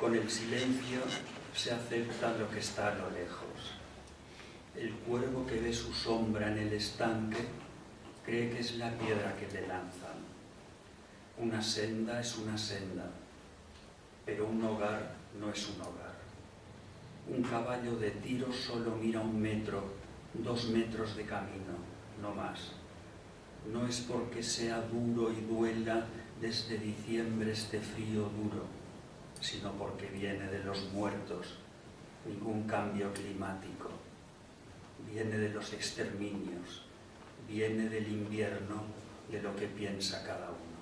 Con el silencio se acepta lo que está a lo lejos. El cuervo que ve su sombra en el estanque cree que es la piedra que le lanzan. Una senda es una senda, pero un hogar no es un hogar. Un caballo de tiro solo mira un metro, dos metros de camino, no más. No es porque sea duro y duela desde diciembre este frío duro, sino porque viene de los muertos, ningún cambio climático. Viene de los exterminios, viene del invierno, de lo que piensa cada uno.